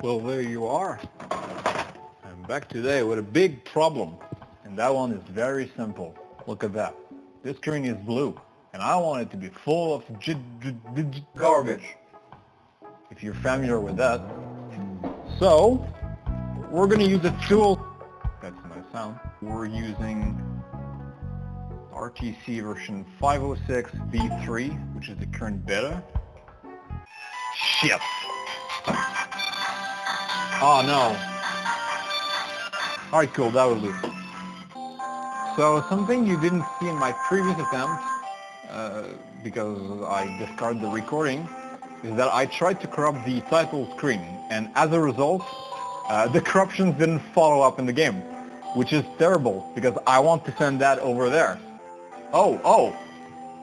Well, there you are. I'm back today with a big problem. And that one is very simple. Look at that. This screen is blue. And I want it to be full of garbage. If you're familiar with that. So, we're going to use a tool. That's a nice sound. We're using RTC version 506 v3, which is the current beta. Shit. Oh no. Alright, cool, that will do. So something you didn't see in my previous attempt, uh, because I discarded the recording, is that I tried to corrupt the title screen, and as a result, uh, the corruptions didn't follow up in the game, which is terrible, because I want to send that over there. Oh, oh,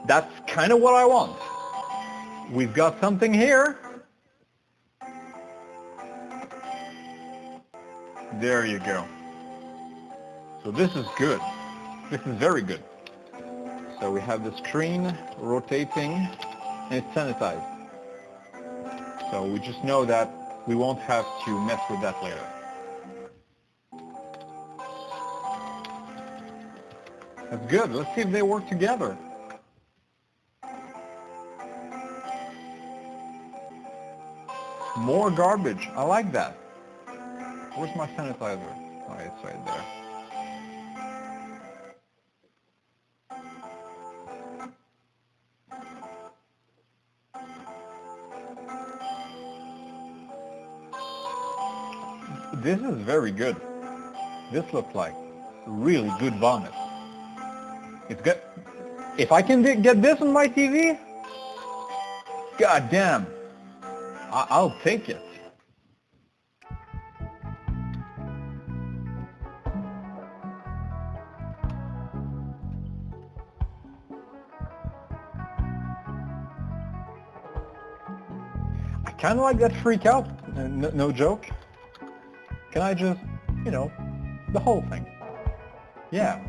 that's kind of what I want. We've got something here. There you go. So this is good. This is very good. So we have the screen rotating and it's sanitized. So we just know that we won't have to mess with that later. That's good. Let's see if they work together. More garbage. I like that. Where's my sanitizer? Oh, it's right there. This is very good. This looks like really good vomit. It's good. If I can get this on my TV, god damn, I will take it. Kind of like that freak out, no, no joke. Can I just, you know, the whole thing. Yeah,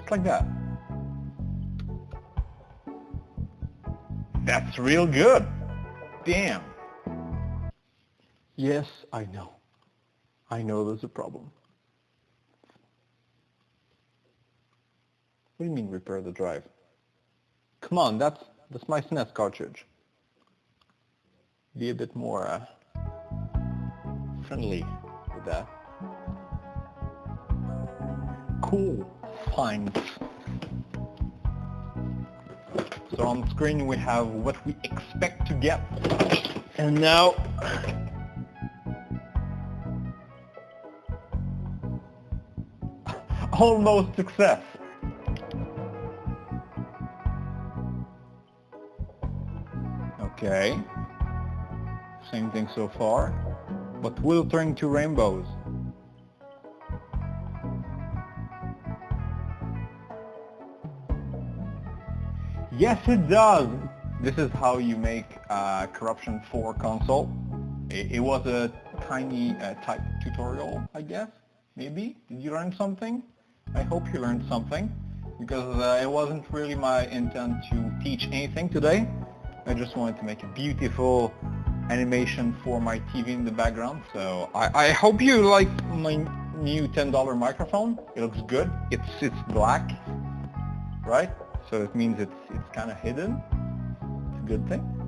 it's like that. That's real good. Damn. Yes, I know. I know there's a problem. What do you mean repair the drive? Come on, that's, that's my SNES cartridge be a bit more uh, friendly with that. Cool. Fine. So on screen we have what we expect to get. And now almost success. Okay. Same thing so far. But will turn to rainbows. Yes, it does. This is how you make uh, Corruption 4 console. It, it was a tiny uh, type tutorial, I guess. Maybe? Did you learn something? I hope you learned something because uh, it wasn't really my intent to teach anything today. I just wanted to make a beautiful animation for my TV in the background. So I, I hope you like my new $10 microphone. It looks good. It's, it's black, right? So it means it's, it's kind of hidden. It's a good thing.